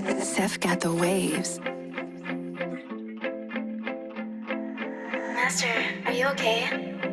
Seth got the waves. Master, are you okay?